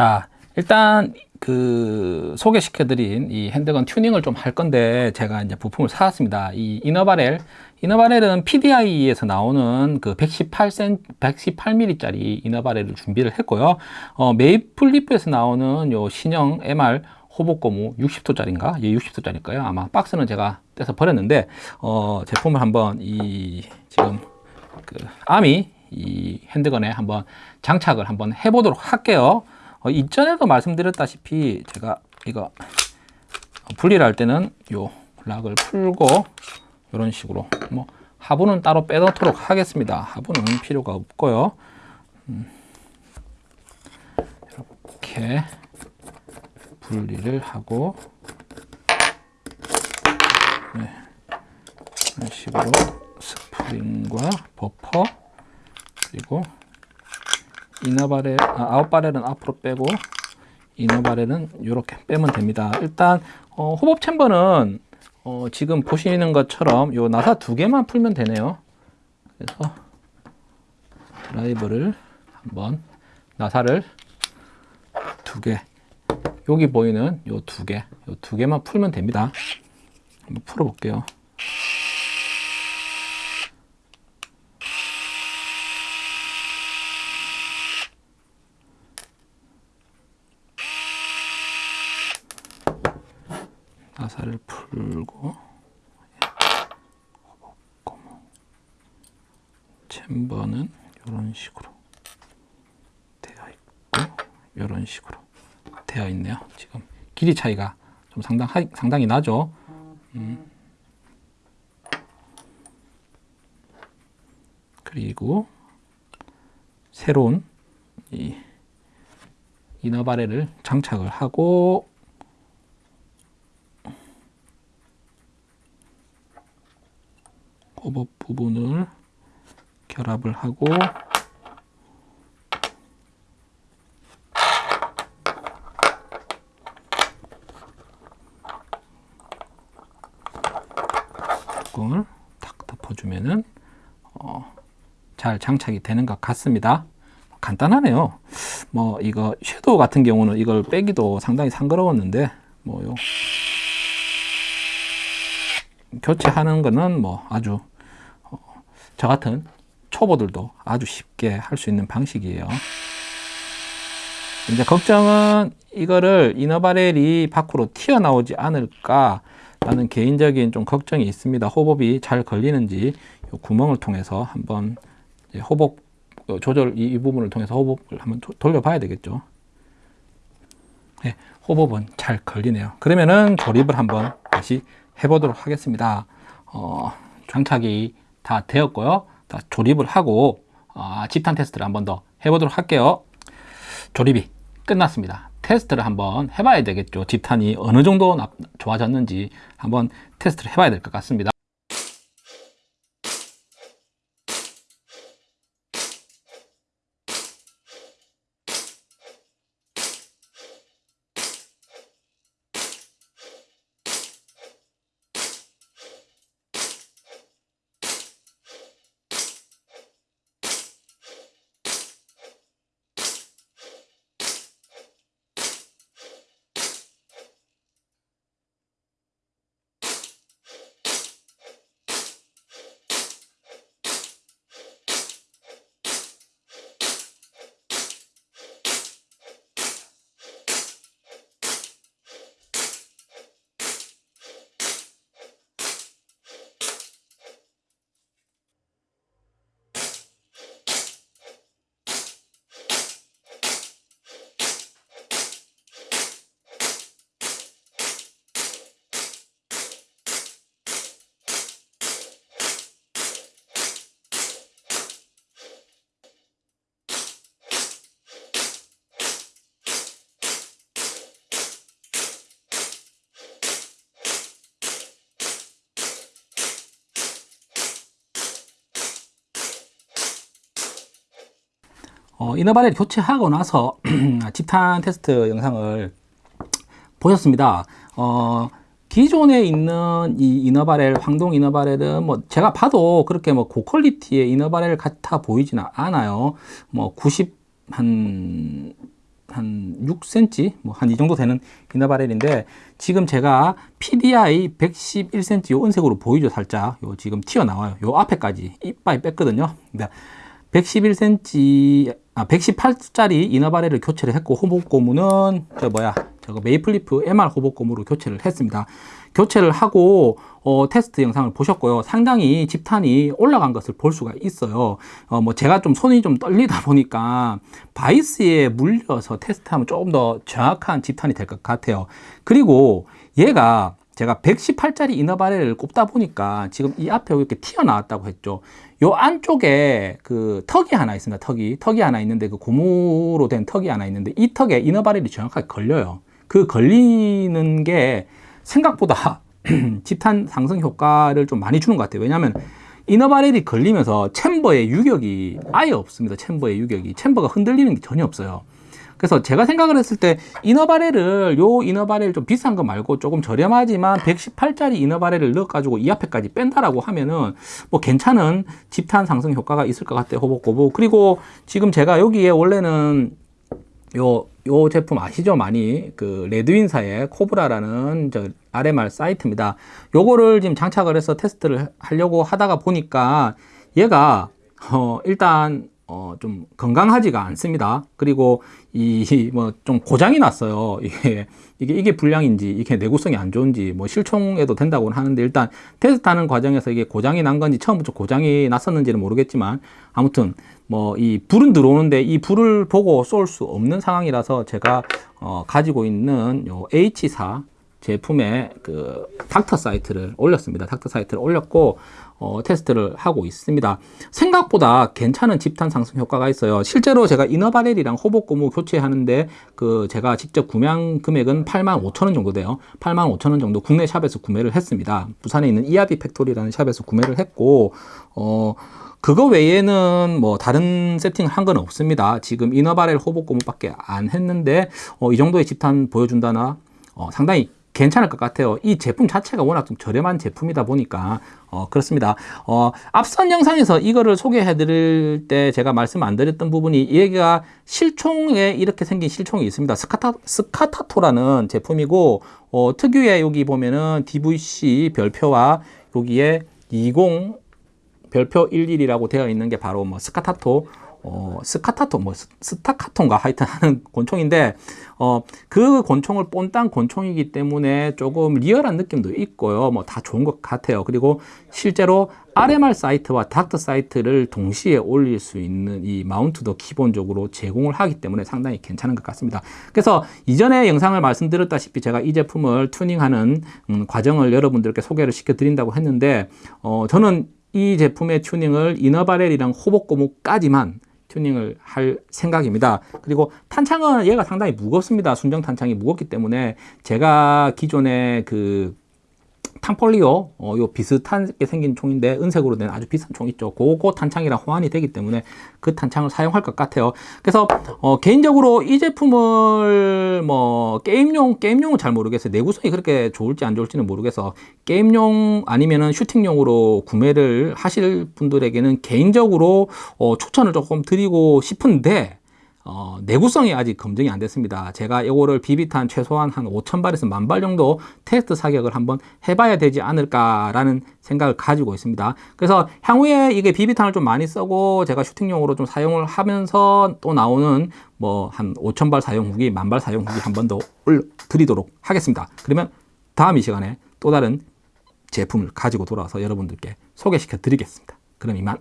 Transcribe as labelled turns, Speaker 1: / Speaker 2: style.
Speaker 1: 자, 일단 그 소개시켜드린 이 핸드건 튜닝을 좀 할 건데 제가 이제 부품을 사왔습니다. 이 이너바렐, 이너바렐은 PDI에서 나오는 그 118cm, 118mm짜리 이너바렐을 준비를 했고요. 어, 메이플리프에서 나오는 요 신형 MR 호복고무 60도짜리인가? 예, 60도짜리일 거예요. 아마 박스는 제가 떼서 버렸는데 어, 제품을 한번 이 지금 그 아미 이 핸드건에 한번 장착을 한번 해보도록 할게요. 어, 이전에도 말씀드렸다시피 제가 이거 분리를 할 때는 요 락을 풀고 이런 식으로 뭐 하부는 따로 빼놓도록 하겠습니다. 하부는 필요가 없고요. 음, 이렇게 분리를 하고 네, 이런 식으로 스프링과 버퍼 그리고 이너바렐, 아, 아웃바렐은 앞으로 빼고 이너바렐은 이렇게 빼면 됩니다. 일단 어, 호법 챔버는 어, 지금 보시는 것처럼 요 나사 두 개만 풀면 되네요. 그래서 드라이버를 한번 나사를 두 개, 여기 보이는 요 두 개, 요 두 개만 풀면 됩니다. 한번 풀어볼게요. 나사를 풀고 챔버는 이런 식으로 되어 있고 이런 식으로 되어 있네요. 지금 길이 차이가 좀 상당 상당히 나죠. 음. 그리고 새로운 이 이너바렐을 장착을 하고 호법 부분을 결합을 하고 뚜껑을 탁 덮어주면은 어, 잘 장착이 되는 것 같습니다. 간단하네요. 뭐 이거 섀도우 같은 경우는 이걸 빼기도 상당히 상거로웠는데 뭐요 교체하는 거는 뭐 아주 어, 저 같은 초보들도 아주 쉽게 할 수 있는 방식이에요. 이제 걱정은 이거를 이너바렐이 밖으로 튀어나오지 않을까 라는 개인적인 좀 걱정이 있습니다. 호법이 잘 걸리는지 이 구멍을 통해서 한번 호법 조절 이, 부분을 통해서 호법을 한번 돌려봐야 되겠죠. 네, 호법은 잘 걸리네요. 그러면은 조립을 한번 다시 해보도록 하겠습니다. 어, 장착이 다 되었고요. 다 조립을 하고 어, 집탄 테스트를 한 번 더 해보도록 할게요. 조립이 끝났습니다. 테스트를 한번 해봐야 되겠죠. 집탄이 어느 정도 좋아졌는지 한번 테스트를 해봐야 될 것 같습니다. 어, 이너바렐 교체하고 나서 집탄 테스트 영상을 보셨습니다. 어, 기존에 있는 이 이너바렐, 황동 이너바렐은 뭐 제가 봐도 그렇게 뭐 고퀄리티의 이너바렐 같아 보이지는 않아요. 뭐 90, 한 한 6cm 뭐 한 이 정도 되는 이너바렐인데 지금 제가 PDI 111cm 요 은색으로 보이죠 살짝 요 지금 튀어나와요 요 앞에까지 이빨이 뺐거든요 근데 111cm 아 118짜리 inner barrel을 교체를 했고 hop-up 고무는 저 뭐야 저거 Maple Leaf MR hop-up 고무로 교체를 했습니다 교체를 하고 어, 테스트 영상을 보셨고요. 상당히 집탄이 올라간 것을 볼 수가 있어요. 어, 뭐 제가 좀 손이 좀 떨리다 보니까 바이스에 물려서 테스트하면 조금 더 정확한 집탄이 될 것 같아요. 그리고 얘가 제가 118짜리 inner barrel을 꼽다 보니까 지금 이 앞에 이렇게 튀어나왔다고 했죠. 요 안쪽에 그 턱이 하나 있습니다. 턱이. 턱이 하나 있는데 그 고무로 된 턱이 하나 있는데 이 턱에 이너바렐이 정확하게 걸려요. 그 걸리는 게 생각보다 집탄 상승 효과를 좀 많이 주는 것 같아요. 왜냐하면 이너바렐이 걸리면서 챔버의 유격이 아예 없습니다. 챔버의 유격이. 챔버가 흔들리는 게 전혀 없어요. 그래서 제가 생각을 했을 때 이너바렐을 요 이너바렐 좀 비싼 거 말고 조금 저렴하지만 118짜리 이너바렐을 넣어가지고 이 앞에까지 뺀다라고 하면은 뭐 괜찮은 집탄 상승 효과가 있을 것 같아요. 호복호복. 그리고 지금 제가 여기에 원래는 요, 요 제품 아시죠? 많이 그 레드윈사의 코브라라는 저 RMR 사이트입니다. 요거를 지금 장착을 해서 테스트를 하려고 하다가 보니까 얘가 어 일단 어, 좀 건강하지가 않습니다. 그리고 이 뭐 좀 고장이 났어요. 이게 이게 이게 불량인지 이게 내구성이 안 좋은지 뭐 실총해도 된다고는 하는데 일단 테스트하는 과정에서 이게 고장이 난 건지 처음부터 고장이 났었는지는 모르겠지만 아무튼 뭐 이 불은 들어오는데 이 불을 보고 쏠 수 없는 상황이라서 제가 어, 가지고 있는 요 H사 제품의 그 Docter sight를 올렸습니다. Docter sight를 올렸고 어, 테스트를 하고 있습니다. 생각보다 괜찮은 집탄 상승 효과가 있어요. 실제로 제가 inner barrel이랑 hop-up 고무 교체하는데 그 제가 직접 구매한 금액은 8만 5천 원 정도 돼요. 8만 5천 원 정도 국내 샵에서 구매를 했습니다. 부산에 있는 이아비 팩토리라는 샵에서 구매를 했고 어 그거 외에는 뭐 다른 세팅을 한 건 없습니다. 지금 이너바렐 호복 고무밖에 안 했는데 어, 이 정도의 집탄 보여준다나 어, 상당히 괜찮을 것 같아요. 이 제품 자체가 워낙 좀 저렴한 제품이다 보니까 어, 그렇습니다. 어, 앞선 영상에서 이거를 소개해 드릴 때 제가 말씀 안 드렸던 부분이 얘가 실총에 이렇게 생긴 실총이 있습니다. 스카타, 스카타토라는 제품이고 어, 특유의 여기 보면은 DVC 별표와 여기에 20 별표 11이라고 되어 있는 게 바로 뭐 스카타토 어, 스카타토, 뭐, 스타카토인가 하여튼 하는 권총인데, 어, 그 권총을 본딴 권총이기 때문에 조금 리얼한 느낌도 있고요. 뭐, 다 좋은 것 같아요. 그리고 실제로 RMR 사이트와 닥터 사이트를 동시에 올릴 수 있는 이 mount도 기본적으로 제공을 하기 때문에 상당히 괜찮은 것 같습니다. 그래서 이전에 영상을 말씀드렸다시피 제가 이 제품을 튜닝하는 음, 과정을 여러분들께 소개를 시켜드린다고 했는데, 어, 저는 이 제품의 튜닝을 이너바렐이랑 호복고무까지만 튜닝을 할 생각입니다. 그리고 탄창은 얘가 상당히 무겁습니다. 순정 탄창이 무겁기 때문에 제가 기존에 그 탕폴리오 어, 요 비슷하게 생긴 총인데 은색으로 된 아주 비싼 총 있죠. 그거 탄창이랑 호환이 되기 때문에 그 탄창을 사용할 것 같아요. 그래서 어, 개인적으로 이 제품을 뭐 게임용 게임용은 잘 모르겠어요. 내구성이 그렇게 좋을지 안 좋을지는 모르겠어. 게임용 아니면은 슈팅용으로 구매를 하실 분들에게는 개인적으로 어, 추천을 조금 드리고 싶은데 어, 내구성이 아직 검증이 안 됐습니다. 제가 이거를 비비탄 최소한 한 5,000발에서 만발 정도 테스트 사격을 한번 해봐야 되지 않을까라는 생각을 가지고 있습니다. 그래서 향후에 이게 비비탄을 좀 많이 쓰고 제가 슈팅용으로 좀 사용을 하면서 또 나오는 뭐 한 5,000발 사용 후기, 만발 사용 후기 한 번 더 올려드리도록 하겠습니다. 그러면 다음 이 시간에 또 다른 제품을 가지고 돌아와서 여러분들께 소개시켜 드리겠습니다. 그럼 이만